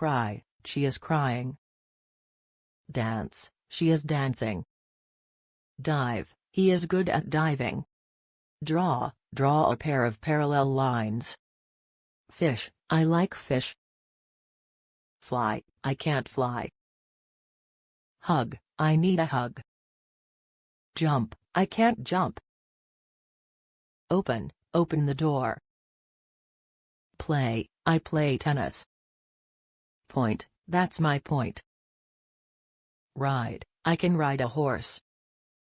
Cry, she is crying. Dance, she is dancing. Dive, he is good at diving. Draw, draw a pair of parallel lines. Fish, I like fish. Fly, I can't fly. Hug, I need a hug. Jump, I can't jump. Open, open the door. Play, I play tennis. Point, that's my point. Ride, I can ride a horse.